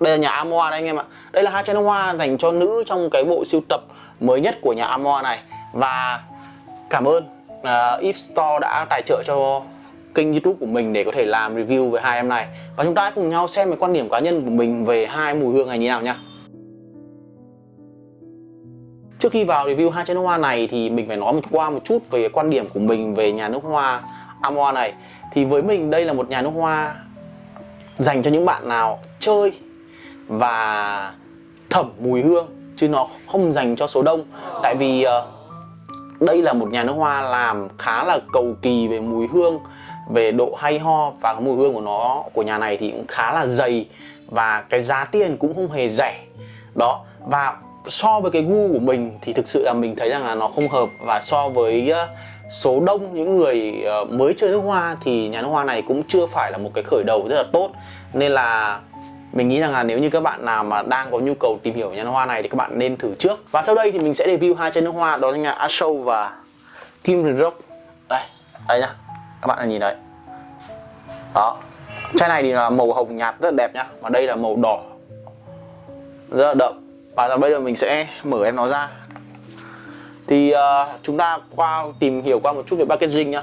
đây là nhà Amoa đây anh em ạ. Đây là hai chai nước hoa dành cho nữ trong cái bộ siêu tập mới nhất của nhà Amoa này. Và cảm ơn à, uh, If Store đã tài trợ cho kênh youtube của mình để có thể làm review về hai em này. Và chúng ta cùng nhau xem cái quan điểm cá nhân của mình về hai mùi hương này như nào nha. Trước khi vào review hai chai nước hoa này thì mình phải nói một qua một chút về quan điểm của mình về nhà nước hoa Amoa này. Thì với mình đây là một nhà nước hoa dành cho những bạn nào chơi và thẩm mùi hương chứ nó không dành cho số đông. Tại vì uh, đây là một nhà nước hoa làm khá là cầu kỳ về mùi hương về độ hay ho và cái mùi hương của nó của nhà này thì cũng khá là dày và cái giá tiền cũng không hề rẻ. Đó và so với cái gu của mình thì thực sự là mình thấy rằng là nó không hợp. Và so với uh, số đông những người ờ, mới chơi nước hoa thì nhà nước hoa này cũng chưa phải là một cái khởi đầu rất là tốt. Nên là mình nghĩ rằng là nếu như các bạn nào mà đang có nhu cầu tìm hiểu nhà nước hoa này thì các bạn nên thử trước. Và sau đây thì mình sẽ review hai chai nước hoa đó là nhà Ashow và Kim Rock đây đây nhá. Các bạn nhìn đấy. Đó. Chai này thì là màu hồng nhạt rất đẹp nhá và đây là màu đỏ. Rất là đậm. Và bây giờ mình sẽ mở em nó ra. Thì uh, chúng ta qua tìm hiểu qua một chút về packaging nhá.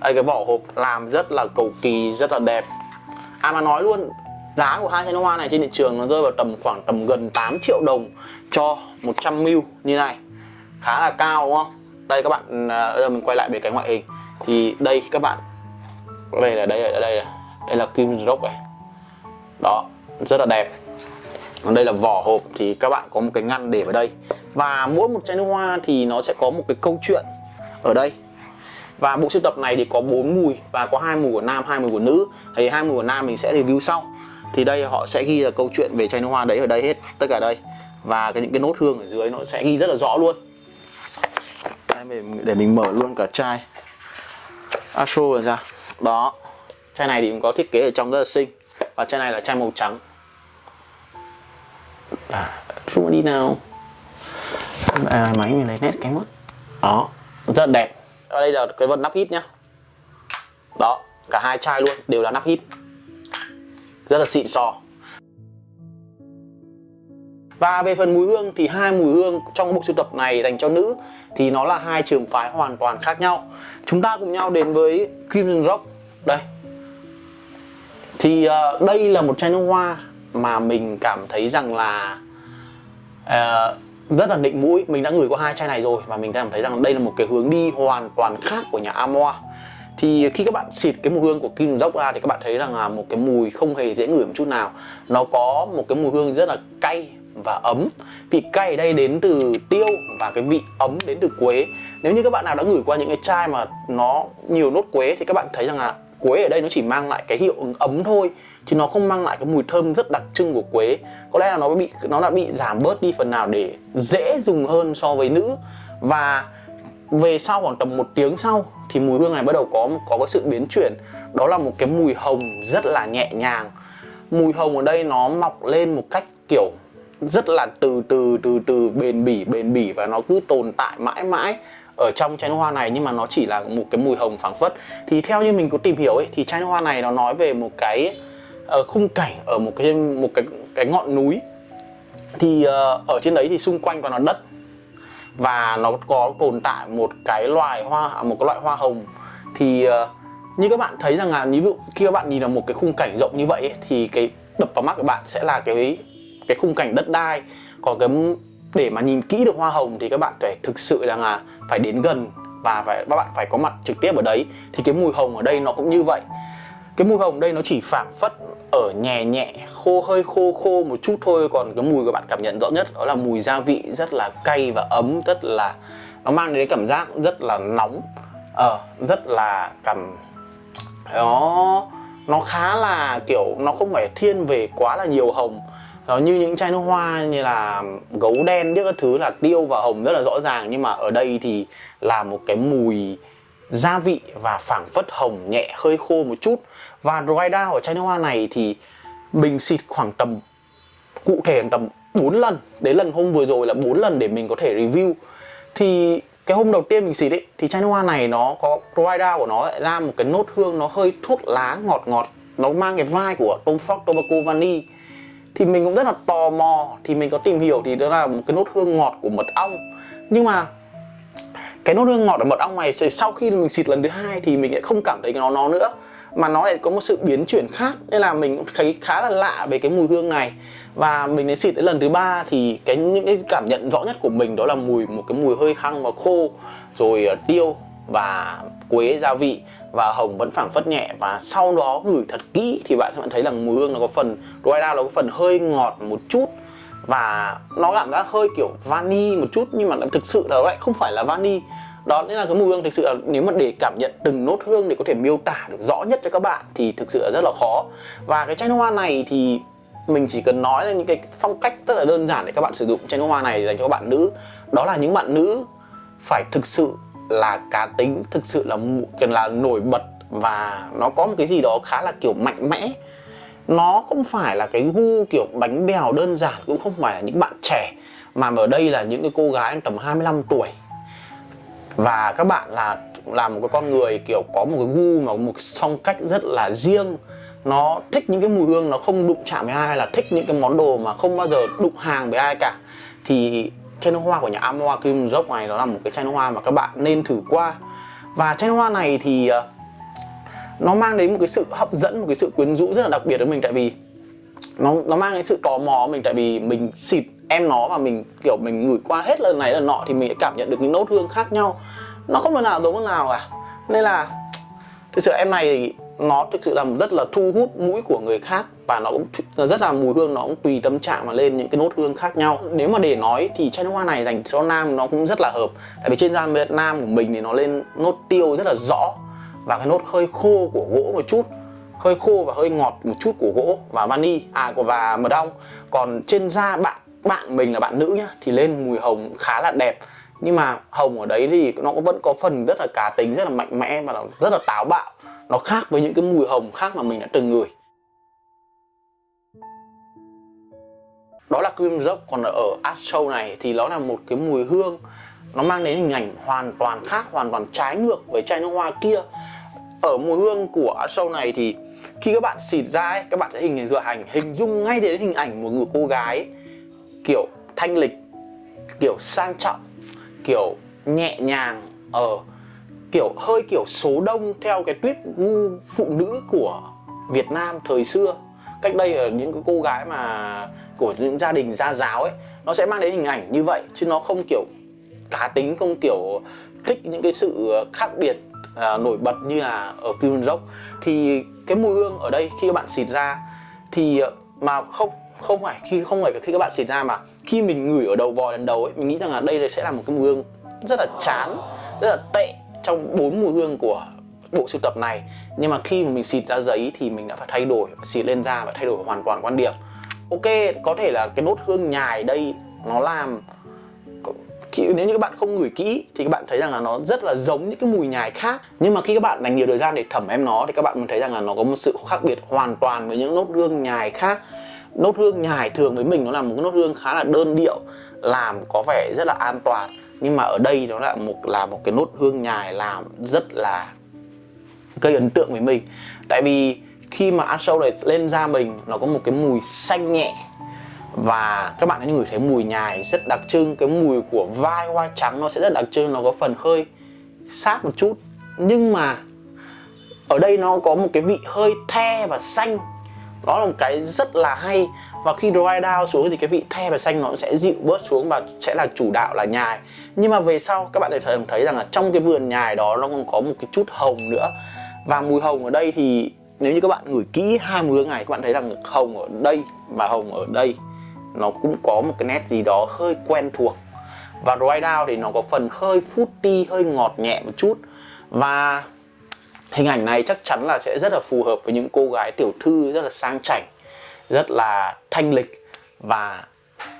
Đây cái vỏ hộp làm rất là cầu kỳ rất là đẹp. À mà nói luôn giá của hai chai nước hoa này trên thị trường nó rơi vào tầm khoảng tầm gần 8 triệu đồng cho 100 ml như này. Khá là cao, đúng không? Đây, các bạn à, giờ mình quay lại về cái ngoại hình. Thì đây, các bạn. Đây là đây là đây là đây là kim rock này. Đó, rất là đẹp. Còn đây là vỏ hộp, thì các bạn có một cái ngăn để vào đây. Và mỗi một chai nước hoa thì nó sẽ có một cái câu chuyện ở đây. Và bộ sưu tập này thì có bốn mùi, và có hai mùi của nam, hai mùi của nữ. Thì hai mùi của nam mình sẽ review sau thì đây họ sẽ ghi là câu chuyện về chai nước hoa đấy ở đây hết tất cả đây. Và cái những cái nốt hương ở dưới nó sẽ ghi rất là rõ luôn. Đây, để mình mở luôn cả chai. Astro rồi ra. Đó chai này thì cũng có thiết kế ở trong rất là xinh. Và chai này là chai màu trắng. À, đi nào. À, máy mình lấy nét cái mất. Đó rất là đẹp. Ở đây là cái vật nắp hít nhá. Đó cả hai chai luôn đều là nắp hít rất là xịn sò và về phần mùi hương thì hai mùi hương trong bộ sưu tập này dành cho nữ thì nó là hai trường phái hoàn toàn khác nhau. Chúng ta cùng nhau đến với Crimson Rock. Đây. Thì uh, đây là một chai nước hoa mà mình cảm thấy rằng là uh, rất là định mũi mình đã ngửi qua hai chai này rồi và mình cảm thấy rằng đây là một cái hướng đi hoàn toàn khác của nhà Amoa thì khi các bạn xịt cái mùi hương của Kim Dốc ra thì các bạn thấy rằng là một cái mùi không hề dễ ngửi một chút nào. Nó có một cái mùi hương rất là cay và ấm. Vị cay ở đây đến từ tiêu và cái vị ấm đến từ quế. Nếu như các bạn nào đã ngửi qua những cái chai mà nó nhiều nốt quế thì các bạn thấy rằng là quế ở đây nó chỉ mang lại cái hiệu ứng ấm thôi, chứ nó không mang lại cái mùi thơm rất đặc trưng của quế. Có lẽ là nó bị, nó đã bị giảm bớt đi phần nào để dễ dùng hơn so với nữ. Và về sau khoảng tầm một tiếng sau thì mùi hương này bắt đầu có có cái sự biến chuyển. Đó là một cái mùi hồng rất là nhẹ nhàng. Mùi hồng ở đây nó mọc lên một cách kiểu rất là từ từ từ từ bền bỉ bền bỉ và nó cứ tồn tại mãi mãi ở trong chai hoa này nhưng mà nó chỉ là một cái mùi hồng phảng phất. Thì theo như mình có tìm hiểu ấy thì chai hoa này nó nói về một cái uh, khung cảnh ở một cái một cái cái ngọn núi. Thì uh, ở trên đấy thì xung quanh toàn là đất và nó có tồn tại một cái loài hoa một cái loại hoa hồng. Thì uh, như các bạn thấy rằng là ví dụ khi các bạn nhìn vào một cái khung cảnh rộng như vậy ấy, thì cái đập vào mắt của bạn sẽ là cái cái khung cảnh đất đai. Còn cái để mà nhìn kỹ được hoa hồng thì các bạn phải thực sự rằng là phải đến gần và phải các bạn phải có mặt trực tiếp ở đấy. Thì cái mùi hồng ở đây nó cũng như vậy cái mùi hồng đây nó chỉ phảng phất ở nhẹ nhẹ, khô, hơi khô khô một chút thôi. Còn cái mùi của bạn cảm nhận rõ nhất đó là mùi gia vị rất là cay và ấm, rất là, nó mang đến cảm giác rất là nóng. Ờ rất là cảm, nó nó khá là kiểu nó không phải thiên về quá là nhiều hồng. Đó như những chai nước hoa như là gấu đen, biết các thứ là tiêu và hồng rất là rõ ràng. Nhưng mà ở đây thì là một cái mùi gia vị và phảng phất hồng nhẹ, hơi khô một chút. Và dry down ở chai nước hoa này thì mình xịt khoảng tầm, cụ thể tầm 4 lần. Đến lần hôm vừa rồi là 4 lần để mình có thể review. Thì cái hôm đầu tiên mình xịt ấy, thì chai nước hoa này nó có dry down của nó lại ra một cái nốt hương nó hơi thuốc lá ngọt ngọt. Nó mang cái vai của Tom Ford Tobacco Vanille thì mình cũng rất là tò mò, thì mình có tìm hiểu thì đó là một cái nốt hương ngọt của mật ong. Nhưng mà cái nốt hương ngọt ở mật ong này sau khi mình xịt lần thứ hai thì mình lại không cảm thấy cái nó nó nữa, mà nó lại có một sự biến chuyển khác. Nên là mình cũng thấy khá là lạ về cái mùi hương này. Và mình đến xịt đến lần thứ ba thì cái, những cái cảm nhận rõ nhất của mình đó là mùi, một cái mùi hơi hăng và khô, rồi ờ, tiêu và quế gia vị. Và hồng vẫn phảng phất nhẹ. Và sau đó gửi thật kỹ thì bạn sẽ thấy là mùi hương nó có phần dry down nó có phần hơi ngọt một chút và nó cảm giác hơi kiểu vani một chút, nhưng mà thực sự là lại không phải là vani. Đó nên là cái mùi hương thực sự là nếu mà để cảm nhận từng nốt hương để có thể miêu tả được rõ nhất cho các bạn thì thực sự là rất là khó. Và cái chai nước hoa này thì mình chỉ cần nói là những cái phong cách rất là đơn giản để các bạn sử dụng chai nước hoa này dành cho các bạn nữ. Đó là những bạn nữ phải thực sự là cá tính, thực sự là cần là nổi bật và nó có một cái gì đó khá là kiểu mạnh mẽ nó không phải là cái gu kiểu bánh bèo đơn giản, cũng không phải là những bạn trẻ, mà ở đây là những cái cô gái tầm 25 tuổi. Và các bạn là là một cái con người kiểu có một cái gu mà một phong cách rất là riêng. Nó thích những cái mùi hương, nó không đụng chạm với ai hay là thích những cái món đồ mà không bao giờ đụng hàng với ai cả. Thì chai nước hoa của nhà Amoa Kim Rock này, nó là một cái chai nước hoa mà các bạn nên thử qua. Và chai nước hoa này thì ờ, nó mang đến một cái sự hấp dẫn, một cái sự quyến rũ rất là đặc biệt với mình. Tại vì nó nó mang đến sự tò mò mình. Tại vì mình xịt em nó và mình, kiểu, mình ngửi qua hết lần này lần nọ thì mình cảm nhận được những nốt hương khác nhau. Nó không lần nào giống lần nào cả. Nên là thực sự em này nó thực sự là rất là thu hút mũi của người khác và nó cũng rất là mùi hương, nó cũng tùy tâm trạng mà lên những cái nốt hương khác nhau. Nếu mà để nói thì chai nước hoa này dành cho nam nó cũng rất là hợp. Tại vì trên da Việt Nam của mình thì nó lên nốt tiêu rất là rõ và cái nốt hơi khô của gỗ một chút, hơi khô và hơi ngọt một chút của gỗ và vani à của và mật ong. Còn trên da bạn bạn mình là bạn nữ nhá, thì lên mùi hồng khá là đẹp. Nhưng mà hồng ở đấy thì nó vẫn có phần rất là cá tính, rất là mạnh mẽ và nó rất là táo bạo. Nó khác với những cái mùi hồng khác mà mình đã từng ngửi. Đó là cream dốc. Còn ở art show này thì nó là một cái mùi hương. Nó mang đến hình ảnh hoàn toàn khác, hoàn toàn trái ngược với chai nước hoa kia ở mùi hương của art show này thì khi các bạn xịt ra ấy, các bạn sẽ hình dựa hành hình dung ngay đến hình ảnh một người cô gái kiểu thanh lịch kiểu sang trọng kiểu nhẹ nhàng ở ờ, kiểu hơi kiểu số đông theo cái tuyết gu phụ nữ của Việt Nam thời xưa. Cách đây ở những cái cô gái mà của những gia đình gia giáo ấy nó sẽ mang đến hình ảnh như vậy chứ nó không kiểu cá tính không kiểu thích những cái sự khác biệt à, nổi bật như là ở Kim Rock thì cái mùi hương ở đây khi các bạn xịt ra thì à, mà không không phải khi không phải khi các bạn xịt ra mà khi mình ngửi ở đầu vòi lần đầu ấy mình nghĩ rằng là đây sẽ là một cái mùi hương rất là chán rất là tệ trong bốn mùi hương của bộ sưu tập này. Nhưng mà khi mà mình xịt ra giấy thì mình đã phải thay đổi xịt lên da và thay đổi hoàn toàn quan điểm. Ok có thể là cái nốt hương nhài đây nó làm nếu như các bạn không ngửi kỹ thì các bạn thấy rằng là nó rất là giống những cái mùi nhài khác. Nhưng mà khi các bạn dành nhiều thời gian để thẩm em nó thì các bạn mới thấy rằng là nó có một sự khác biệt hoàn toàn với những nốt hương nhài khác. Nốt hương nhài thường với mình nó là một cái nốt hương khá là đơn điệu, làm có vẻ rất là an toàn. Nhưng mà ở đây nó là một là một cái nốt hương nhài làm rất là gây ấn tượng với mình. Tại vì khi mà ăn sâu này, lên da mình nó có một cái mùi xanh nhẹ và các bạn hãy ngửi thấy mùi nhài rất đặc trưng. Cái mùi của vai hoa trắng nó sẽ rất đặc trưng nó có phần hơi sát một chút. Nhưng mà ở đây nó có một cái vị hơi the và xanh. Đó là một cái rất là hay. Và khi dry down xuống thì cái vị the và xanh nó sẽ dịu bớt xuống và sẽ là chủ đạo là nhài nhưng mà về sau các bạn sẽ thấy, thấy rằng là trong cái vườn nhài đó nó còn có một cái chút hồng nữa. Và mùi hồng ở đây thì nếu như các bạn ngửi kỹ hai mùi hương này các bạn thấy rằng hồng ở đây và hồng ở đây nó cũng có một cái nét gì đó hơi quen thuộc. Và dry down thì nó có phần hơi fruity, hơi ngọt nhẹ một chút. Và hình ảnh này chắc chắn là sẽ rất là phù hợp với những cô gái tiểu thư rất là sang chảnh, rất là thanh lịch. Và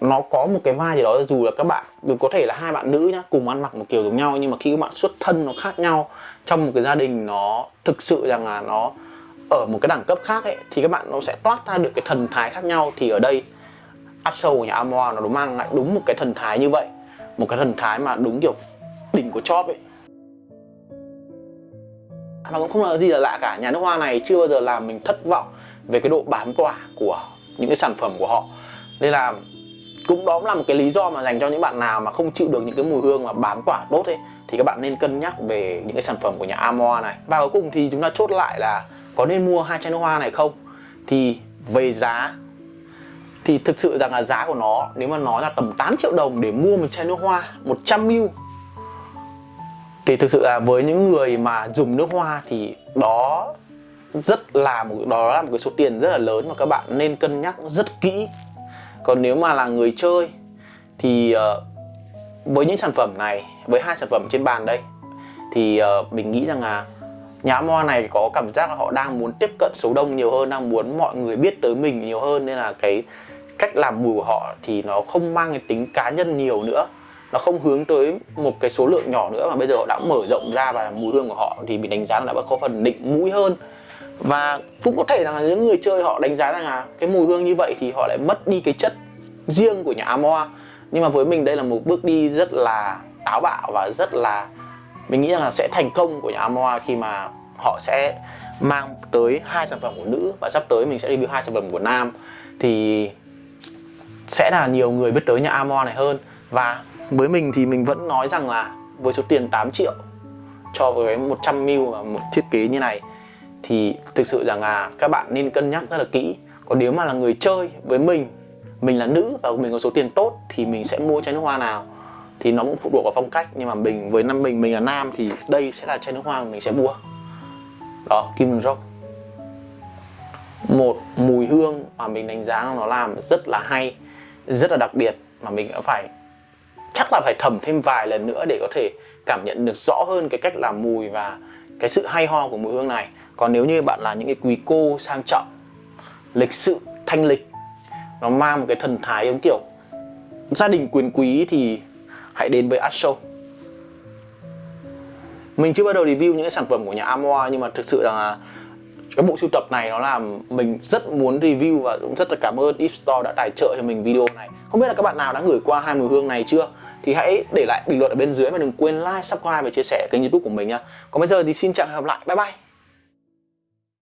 nó có một cái vai gì đó, dù là các bạn có thể là hai bạn nữ nhá, cùng ăn mặc một kiểu giống nhau, nhưng mà khi các bạn xuất thân nó khác nhau, trong một cái gia đình nó thực sự rằng là nó ở một cái đẳng cấp khác ấy, thì các bạn nó sẽ toát ra được cái thần thái khác nhau. Thì ở đây Axel của nhà Amoa nó mang lại đúng một cái thần thái như vậy. Một cái thần thái mà đúng kiểu đỉnh của chóp ấy. Và cũng không là gì là lạ cả. Nhà nước hoa này chưa bao giờ làm mình thất vọng về cái độ bán tỏa của những cái sản phẩm của họ. Nên là cũng đó cũng là một cái lý do mà dành cho những bạn nào mà không chịu được những cái mùi hương mà bán quả tốt ấy, thì các bạn nên cân nhắc về những cái sản phẩm của nhà Amoa này. Và cuối cùng thì chúng ta chốt lại là có nên mua hai chai nước hoa này không? Thì về giá thì thực sự rằng là giá của nó nếu mà nói là tầm 8 triệu đồng để mua một chai nước hoa 100ml thì thực sự là với những người mà dùng nước hoa thì đó rất là một đó là một cái số tiền rất là lớn mà các bạn nên cân nhắc rất kỹ. Còn nếu mà là người chơi thì uh, với những sản phẩm này với hai sản phẩm trên bàn đây thì uh, mình nghĩ rằng là nhà Moa này có cảm giác là họ đang muốn tiếp cận số đông nhiều hơn, đang muốn mọi người biết tới mình nhiều hơn, nên là cái cách làm mùi của họ thì nó không mang cái tính cá nhân nhiều nữa. Nó không hướng tới một cái số lượng nhỏ nữa, mà bây giờ họ đã mở rộng ra và mùi hương của họ thì mình đánh giá là đã có phần định mũi hơn. Và cũng có thể rằng là những người chơi họ đánh giá rằng là cái mùi hương như vậy thì họ lại mất đi cái chất riêng của nhà Amoa. Nhưng mà với mình đây là một bước đi rất là táo bạo và rất là mình nghĩ rằng là sẽ thành công của nhà Amoa khi mà họ sẽ mang tới hai sản phẩm của nữ và sắp tới mình sẽ review hai sản phẩm của nam. Thì sẽ là nhiều người biết tới nhà Amoa này hơn. Và với mình thì mình vẫn nói rằng là với số tiền 8 triệu cho với 100ml và một thiết kế như này, thì thực sự rằng là các bạn nên cân nhắc rất là kỹ. Còn nếu mà là người chơi với mình mình là nữ và mình có số tiền tốt thì mình sẽ mua chai nước hoa nào thì nó cũng phụ thuộc vào phong cách, nhưng mà mình, với năm, mình mình là nam thì đây sẽ là chai nước hoa mình sẽ mua. Đó, Kim Rock một mùi hương mà mình đánh giá nó làm rất là hay, rất là đặc biệt, mà mình đã phải, chắc là phải thẩm thêm vài lần nữa để có thể cảm nhận được rõ hơn cái cách làm mùi và cái sự hay ho của mùi hương này. Còn nếu như bạn là những cái quý cô sang trọng, lịch sự, thanh lịch, nó mang một cái thần thái, giống kiểu gia đình quyền quý thì hãy đến với Art Show. Mình chưa bắt đầu review những cái sản phẩm của nhà Amoa nhưng mà thực sự là cái bộ sưu tập này nó làm mình rất muốn review và cũng rất là cảm ơn Deep Store đã tài trợ cho mình video này. Không biết là các bạn nào đã gửi qua hai mùi hương này chưa? Thì hãy để lại bình luận ở bên dưới và đừng quên like, subscribe và chia sẻ kênh youtube của mình nha còn bây giờ thì xin chào và hẹn gặp lại. Bye bye.